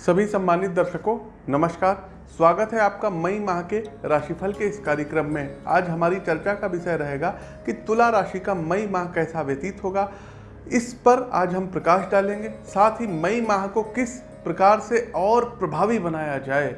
सभी सम्मानित दर्शकों, नमस्कार। स्वागत है आपका मई माह के राशिफल के इस कार्यक्रम में। आज हमारी चर्चा का विषय रहेगा कि तुला राशि का मई माह कैसा व्यतीत होगा। इस पर आज हम प्रकाश डालेंगे। साथ ही मई माह को किस प्रकार से और प्रभावी बनाया जाए।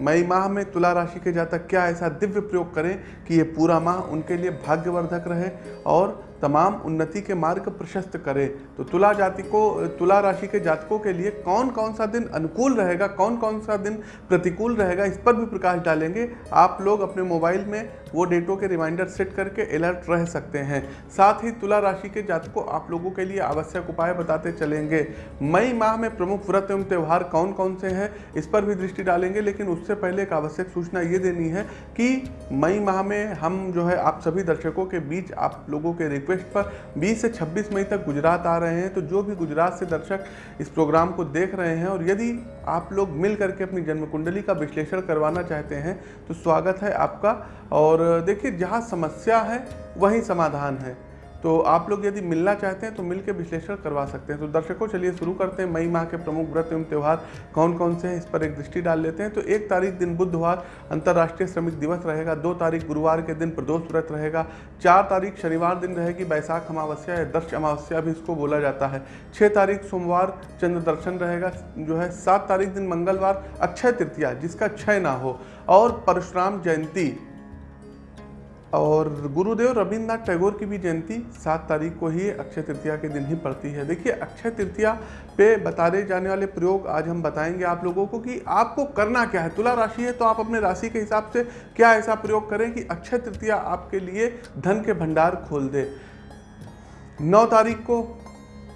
मई माह में तुला राशि के जातक क्या ऐसा दिव्य प्रयोग करें कि ये पूरा माह उनके लिए भाग्यवर्धक रहे और तमाम उन्नति के मार्ग प्रशस्त करे। तो तुला जाति को, तुला राशि के जातकों के लिए कौन कौन सा दिन अनुकूल रहेगा कौन कौन सा दिन प्रतिकूल रहेगा, इस पर भी प्रकाश डालेंगे। आप लोग अपने मोबाइल में वो डेटों के रिमाइंडर सेट करके अलर्ट रह सकते हैं। साथ ही तुला राशि के जातकों, आप लोगों के लिए आवश्यक उपाय बताते चलेंगे। मई माह में प्रमुख व्रत एवं त्यौहार कौन कौन से हैं, इस पर भी दृष्टि डालेंगे, लेकिन उससे पहले एक आवश्यक सूचना ये देनी है कि मई माह में हम जो है, आप सभी दर्शकों के बीच आप लोगों के रिक्वेस्ट पर 20 से 26 मई तक गुजरात आ रहे हैं तो जो भी गुजरात से दर्शक इस प्रोग्राम को देख रहे हैं और यदि आप लोग मिल करके अपनी जन्म कुंडली का विश्लेषण करवाना चाहते हैं तो स्वागत है आपका और देखिए, जहाँ समस्या है, वहीं समाधान है। तो आप लोग यदि मिलना चाहते हैं तो मिलकर विश्लेषण करवा सकते हैं। तो दर्शकों, चलिए शुरू करते हैं। मई माह के प्रमुख व्रत एवं त्यौहार कौन कौन से हैं, इस पर एक दृष्टि डाल लेते हैं। तो एक तारीख दिन बुधवार, अंतर्राष्ट्रीय श्रमिक दिवस रहेगा। दो तारीख गुरुवार के दिन प्रदोष व्रत रहेगा। चार तारीख शनिवार दिन रहेगी। बैसाख अमावस्या या दर्श अमावस्या भी इसको बोला जाता है। छः तारीख सोमवार चंद्र दर्शन रहेगा। जो है, सात तारीख दिन मंगलवार अक्षय तृतीया, जिसका क्षय ना हो। और परशुराम जयंती और गुरुदेव रविन्द्रनाथ टैगोर की भी जयंती सात तारीख को ही अक्षय तृतीया के दिन ही पड़ती है। देखिए, अक्षय तृतीया पे बताए जाने वाले प्रयोग आज हम बताएँगे आप लोगों को कि आपको करना क्या है। तुला राशि है तो आप अपने राशि के हिसाब से क्या ऐसा प्रयोग करें कि अक्षय तृतीया आपके लिए धन के भंडार खोल दे। नौ तारीख को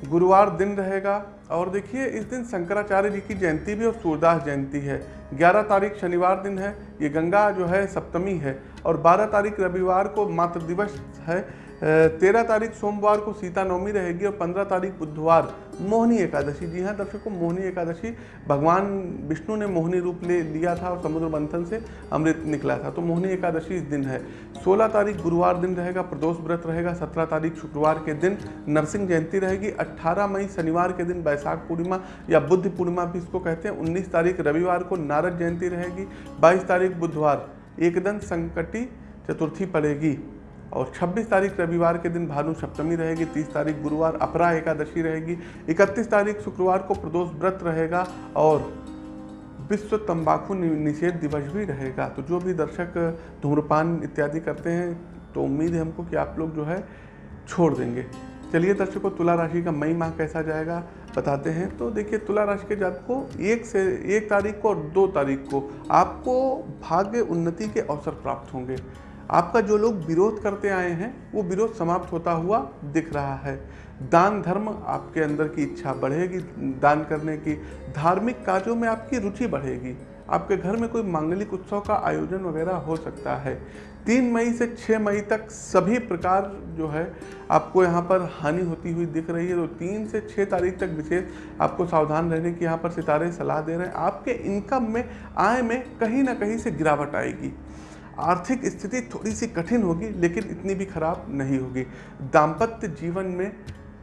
गुरुवार दिन रहेगा। और देखिए, इस दिन शंकराचार्य जी की जयंती भी और सूरदास जयंती है। 11 तारीख शनिवार दिन है। ये गंगा जो है, सप्तमी है। और 12 तारीख रविवार को मातृ दिवस है। तेरह तारीख सोमवार को सीता नवमी रहेगी और पंद्रह तारीख बुधवार मोहनी एकादशी। जी हाँ दर्शकों, मोहनी एकादशी, भगवान विष्णु ने मोहनी रूप ले लिया था और समुद्र मंथन से अमृत निकला था। तो मोहनी एकादशी इस दिन है। सोलह तारीख गुरुवार दिन रहेगा, प्रदोष व्रत रहेगा, सत्रह तारीख शुक्रवार के दिन नरसिंह जयंती रहेगी, अट्ठारह मई शनिवार के दिन बैसाख पूर्णिमा या बुद्ध पूर्णिमा भी इसको कहते हैं। उन्नीस तारीख रविवार को नारद जयंती रहेगी, बाईस तारीख बुधवार एकदम संकटी चतुर्थी पड़ेगी। और 26 तारीख रविवार के दिन भानु सप्तमी रहेगी 30 तारीख गुरुवार अपरा एकादशी रहेगी 31 तारीख शुक्रवार को प्रदोष व्रत रहेगा और विश्व तंबाकू निषेध दिवस भी रहेगा। तो जो भी दर्शक धूम्रपान इत्यादि करते हैं तो उम्मीद है हमको कि आप लोग जो है छोड़ देंगे। चलिए दर्शकों, तुला राशि का मई माह कैसा जाएगा बताते हैं। तो देखिए, तुला राशि के जात को एक से, एक तारीख को और दो तारीख को आपको भाग्य उन्नति के अवसर प्राप्त होंगे। आपका जो लोग विरोध करते आए हैं, वो विरोध समाप्त होता हुआ दिख रहा है। दान धर्म आपके अंदर की इच्छा बढ़ेगी, दान करने की धार्मिक कार्यों में आपकी रुचि बढ़ेगी। आपके घर में कोई मांगलिक उत्सव का आयोजन वगैरह हो सकता है। तीन मई से छः मई तक सभी प्रकार जो है, आपको यहाँ पर हानि होती हुई दिख रही है। तो तीन से छः तारीख तक विशेष आपको सावधान रहने की यहाँ पर सितारे सलाह दे रहे हैं। आपके इनकम में, आय में कहीं ना कहीं से गिरावट आएगी। आर्थिक स्थिति थोड़ी सी कठिन होगी, लेकिन इतनी भी खराब नहीं होगी। दाम्पत्य जीवन में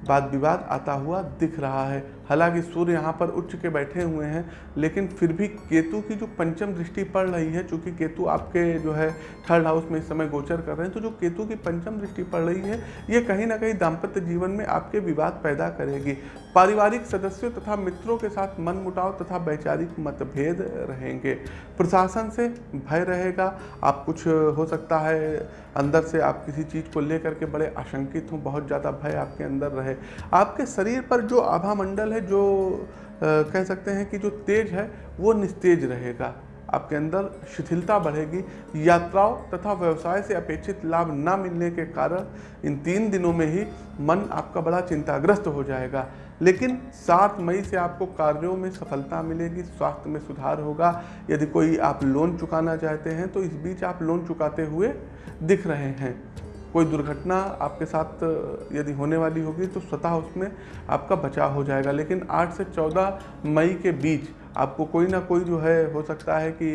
वाद विवाद आता हुआ दिख रहा है। हालाँकि सूर्य यहाँ पर उच्च के बैठे हुए हैं, लेकिन फिर भी केतु की जो पंचम दृष्टि पड़ रही है, चूँकि केतु आपके जो है थर्ड हाउस में इस समय गोचर कर रहे हैं तो जो केतु की पंचम दृष्टि पड़ रही है, ये कहीं ना कहीं दाम्पत्य जीवन में आपके विवाद पैदा करेगी। पारिवारिक सदस्यों तथा मित्रों के साथ मन मुटाव तथा वैचारिक मतभेद रहेंगे। प्रशासन से भय रहेगा, आप कुछ हो सकता है, अंदर से आप किसी चीज़ को लेकर के बड़े आशंकित हों, बहुत ज़्यादा भय आपके अंदर रहे। आपके शरीर पर जो आभा मंडल है जो आ, कह सकते हैं कि जो तेज है वो निस्तेज रहेगा। आपके अंदर शिथिलता बढ़ेगी यात्राओं तथा व्यवसाय से अपेक्षित लाभ न मिलने के कारण इन तीन दिनों में ही मन आपका बड़ा चिंताग्रस्त हो जाएगा। लेकिन सात मई से आपको कार्यों में सफलता मिलेगी स्वास्थ्य में सुधार होगा। यदि कोई आप लोन चुकाना चाहते हैं तो इस बीच आप लोन चुकाते हुए दिख रहे हैं। कोई दुर्घटना आपके साथ, यदि होने वाली होगी तो स्वतः उसमें आपका बचाव हो जाएगा। लेकिन 8 से 14 मई के बीच आपको कोई ना कोई जो है, हो सकता है कि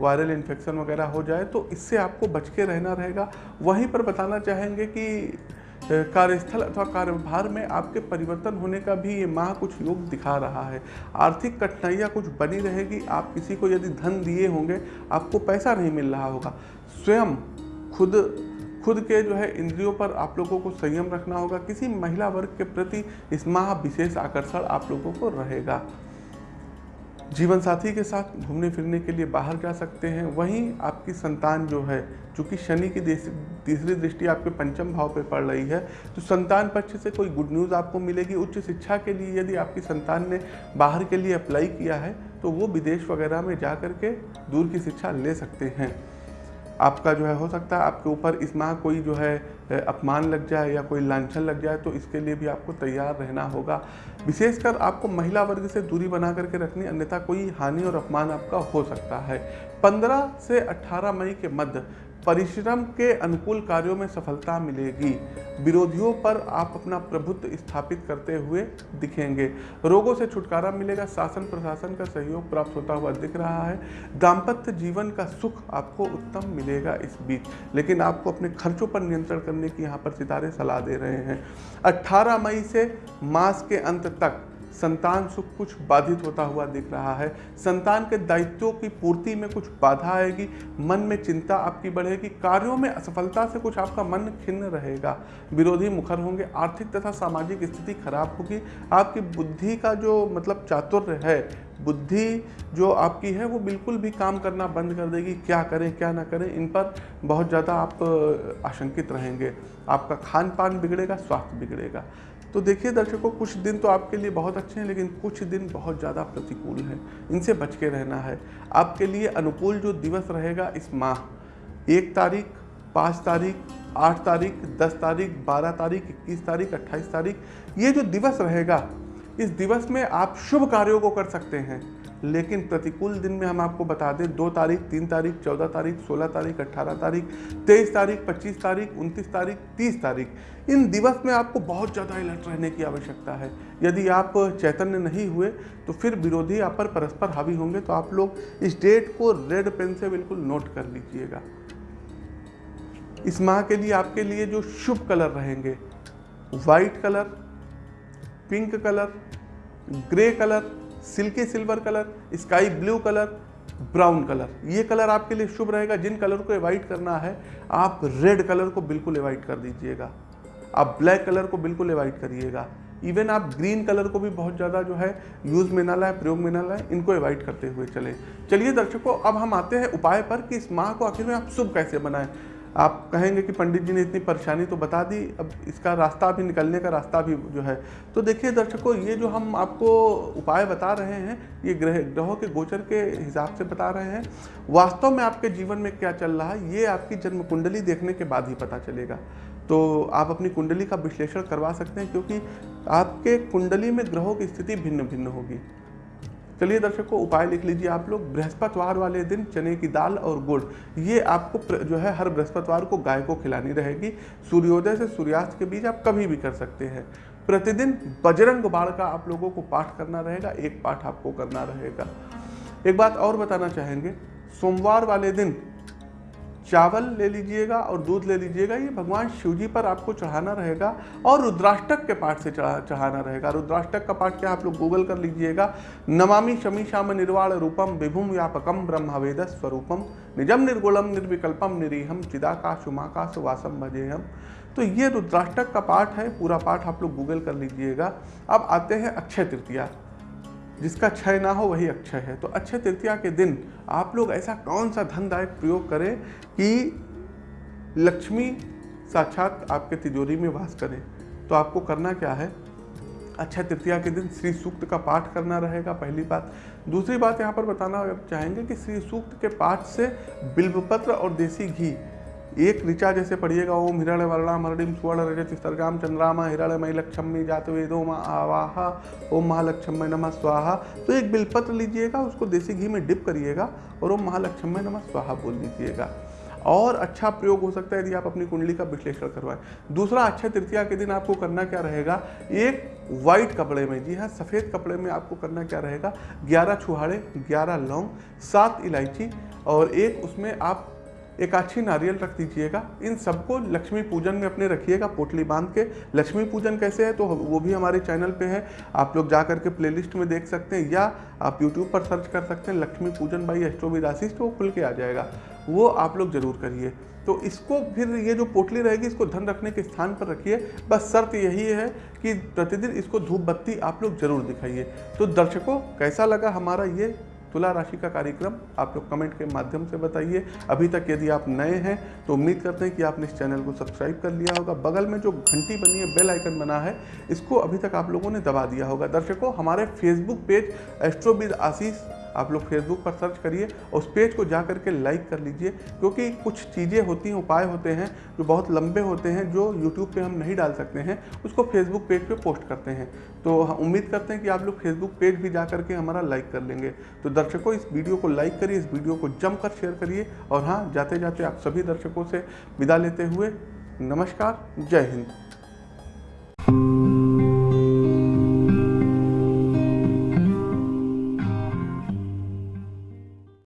वायरल इन्फेक्शन वगैरह हो जाए तो इससे आपको बच के रहना रहेगा। वहीं पर बताना चाहेंगे कि कार्यस्थल अथवा कार्यभार में आपके परिवर्तन होने का भी ये माह कुछ योग दिखा रहा है। आर्थिक कठिनाइयाँ कुछ बनी रहेगी। आप किसी को यदि धन दिए होंगे, आपको पैसा नहीं मिल रहा होगा। स्वयं खुद खुद के जो है इंद्रियों पर आप लोगों को संयम रखना होगा। किसी महिला वर्ग के प्रति इस माह विशेष आकर्षण आप लोगों को रहेगा। जीवन साथी के साथ घूमने फिरने के लिए बाहर जा सकते हैं। वहीं आपकी संतान जो है, चूँकि शनि की तीसरी दृष्टि आपके पंचम भाव पे पड़ रही है तो संतान पक्ष से कोई गुड न्यूज़ आपको मिलेगी। उच्च शिक्षा के लिए यदि आपकी संतान ने बाहर के लिए अप्लाई किया है तो वो विदेश वगैरह में जा कर के दूर की शिक्षा ले सकते हैं। आपका जो है, हो सकता है आपके ऊपर इस माह कोई जो है अपमान लग जाए या कोई लांछन लग जाए तो इसके लिए भी आपको तैयार रहना होगा। विशेषकर आपको महिला वर्ग से दूरी बना करके रखनी, अन्यथा कोई हानि और अपमान आपका हो सकता है। 15 से 18 मई के मध्य परिश्रम के अनुकूल कार्यों में सफलता मिलेगी। विरोधियों पर आप अपना प्रभुत्व स्थापित करते हुए दिखेंगे। रोगों से छुटकारा मिलेगा। शासन प्रशासन का सहयोग प्राप्त होता हुआ दिख रहा है। दाम्पत्य जीवन का सुख आपको उत्तम मिलेगा इस बीच। लेकिन आपको अपने खर्चों पर नियंत्रण करने की यहाँ पर सितारे सलाह दे रहे हैं। 18 मई से मास के अंत तक संतान सुख कुछ बाधित होता हुआ दिख रहा है। संतान के दायित्वों की पूर्ति में कुछ बाधा आएगी। मन में चिंता आपकी बढ़ेगी। कार्यों में असफलता से कुछ आपका मन खिन्न रहेगा। विरोधी मुखर होंगे। आर्थिक तथा सामाजिक स्थिति खराब होगी। आपकी बुद्धि का जो मतलब चातुर्य है, बुद्धि जो आपकी है, वो बिल्कुल भी काम करना बंद कर देगी। क्या करें, क्या ना करें, इन पर बहुत ज़्यादा आप आशंकित रहेंगे। आपका खान पान बिगड़ेगा, स्वास्थ्य बिगड़ेगा। तो देखिए दर्शकों, कुछ दिन तो आपके लिए बहुत अच्छे हैं, लेकिन कुछ दिन बहुत ज़्यादा प्रतिकूल हैं। इनसे बच के रहना है। आपके लिए अनुकूल जो दिवस रहेगा इस माह, एक तारीख, पाँच तारीख, आठ तारीख, दस तारीख, बारह तारीख, इक्कीस तारीख, अट्ठाईस तारीख, ये जो दिवस रहेगा, इस दिवस में आप शुभ कार्यों को कर सकते हैं। लेकिन प्रतिकूल दिन में हम आपको बता दें, दो तारीख, तीन तारीख, चौदह तारीख, सोलह तारीख अट्ठारह तारीख, तेईस तारीख, पच्चीस तारीख, उनतीस तारीख, तीस तारीख। इन दिवस में आपको बहुत ज़्यादा अलर्ट रहने की आवश्यकता है। यदि आप चैतन्य नहीं हुए तो फिर विरोधी आप पर परस्पर हावी होंगे तो आप लोग इस डेट को रेड पेन से बिल्कुल नोट कर लीजिएगा। इस माह के लिए आपके लिए जो शुभ कलर रहेंगे white colour, pink colour, grey colour silky silver colour, sky blue colour, brown colour. ये कलर आपके लिए शुभ रहेगा। जिन कलर को अवॉइड करना है, आप रेड कलर को बिल्कुल अवॉइड कर दीजिएगा। आप ब्लैक कलर को बिल्कुल अवॉइड करिएगा। इवन आप ग्रीन कलर को भी बहुत ज़्यादा जो है, यूज़ में ना लाए, प्रयोग में ना लाए, इनको अवॉइड करते हुए चले। चलिए दर्शकों, अब हम आते हैं उपाय पर कि इस माह को आखिर में आप शुभ कैसे बनाएँ आप कहेंगे कि पंडित जी ने इतनी परेशानी तो बता दी, अब इसका रास्ता भी, निकलने का रास्ता भी जो है। तो देखिए दर्शकों, ये जो हम आपको उपाय बता रहे हैं, ये ग्रह, ग्रहों के गोचर के हिसाब से बता रहे हैं, वास्तव में आपके जीवन में क्या चल रहा है, ये आपकी जन्म कुंडली देखने के बाद ही पता चलेगा। तो आप अपनी कुंडली का विश्लेषण करवा सकते हैं, क्योंकि आपके कुंडली में ग्रहों की स्थिति भिन्न भिन्न होगी। चलिए दर्शकों, उपाय लिख लीजिए आप लोग। बृहस्पतिवार वाले दिन चने की दाल और गुड़, ये आपको जो है, हर बृहस्पतिवार को गाय को खिलानी रहेगी। सूर्योदय से सूर्यास्त के बीच आप कभी भी कर सकते हैं। प्रतिदिन बजरंग बाण का आप लोगों को पाठ करना रहेगा, एक पाठ आपको करना रहेगा। एक बात और बताना चाहेंगे, सोमवार वाले दिन चावल ले लीजिएगा और दूध ले लीजिएगा, ये भगवान शिव जी पर आपको चढ़ाना रहेगा और रुद्राष्टक के पाठ से चढ़ा, चढ़ाना रहेगा। रुद्राष्टक का पाठ क्या आप लोग गूगल कर लीजिएगा? नमामि शमी श्याम निर्वाण रूपम विभुम व्यापकम ब्रह्मवेद स्वरूपम निजम निर्गुणम निर्विकल्पम निरीहम चिदाकाश उमाकाश वासम भजे हम तो ये रुद्राष्टक का पाठ है, पूरा पाठ आप लोग गूगल कर लीजिएगा। अब आते हैं अक्षय तृतीया। जिसका क्षय ना हो वही अक्षय है। तो अक्षय तृतीया के दिन आप लोग ऐसा कौन सा धनदायक प्रयोग करें कि लक्ष्मी साक्षात आपके तिजोरी में वास करें? तो आपको करना क्या है? अक्षय तृतीया के दिन श्री सूक्त का पाठ करना रहेगा पहली बात। दूसरी बात यहाँ पर बताना चाहेंगे कि श्री सूक्त के पाठ से बिल्वपत्र और देसी घी एक ऋचा जैसे पढ़िएगा, ओम हिरण्य वर्णा हरडिम सुवर्ण रजत स्तर्गाम चंद्रामा हिरण्यमय लक्ष्मी जात वेदो मा आवाहा, ओम महालक्ष्मी नमः स्वाहा। तो एक बिलपत्र लीजिएगा, उसको देसी घी में डिप करिएगा और ओम महालक्ष्मी नमः स्वाहा बोल दीजिएगा। और अच्छा प्रयोग हो सकता है यदि आप अपनी कुंडली का विश्लेषण करवाएँ। दूसरा अक्षय तृतीया के दिन आपको करना क्या रहेगा? एक वाइट कपड़े में, जी हाँ सफ़ेद कपड़े में आपको करना क्या रहेगा? ग्यारह छुहाड़े, ग्यारह लौंग, सात इलायची और एक उसमें आप एक अच्छी नारियल रख दीजिएगा। इन सबको लक्ष्मी पूजन में अपने रखिएगा, पोटली बाँध के। लक्ष्मी पूजन कैसे है? तो वो भी हमारे चैनल पे है। आप लोग जा करके प्लेलिस्ट में देख सकते हैं, या आप यूट्यूब पर सर्च कर सकते हैं, लक्ष्मी पूजन बाई एस्ट्रोविद आशीष तो वो खुल के आ जाएगा। वो आप लोग ज़रूर करिए। तो इसको फिर ये जो पोटली रहेगी, इसको धन रखने के स्थान पर रखिए। बस शर्त यही है कि प्रतिदिन इसको धूप बत्ती आप लोग ज़रूर दिखाइए। तो दर्शकों, कैसा लगा हमारा ये तुला राशि का कार्यक्रम आप लोग कमेंट के माध्यम से बताइए। अभी तक यदि आप नए हैं तो उम्मीद करते हैं कि आपने इस चैनल को सब्सक्राइब कर लिया होगा। बगल में जो घंटी बनी है, बेल आइकन बना है, इसको अभी तक आप लोगों ने दबा दिया होगा। दर्शकों, हमारे फेसबुक पेज एस्ट्रोबिद आशीष आप लोग फेसबुक पर सर्च करिए और उस पेज को जा करके लाइक कर लीजिए, क्योंकि कुछ चीज़ें होती हैं, उपाय होते हैं, जो बहुत लंबे होते हैं, जो यूट्यूब पे हम नहीं डाल सकते हैं, उसको फेसबुक पेज पे पोस्ट करते हैं। तो उम्मीद करते हैं कि आप लोग फेसबुक पेज भी जा करके हमारा लाइक कर लेंगे। तो दर्शकों, इस वीडियो को लाइक करिए, इस वीडियो को जमकर शेयर करिए और हाँ जाते जाते आप सभी दर्शकों से विदा लेते हुए नमस्कार, जय हिंद।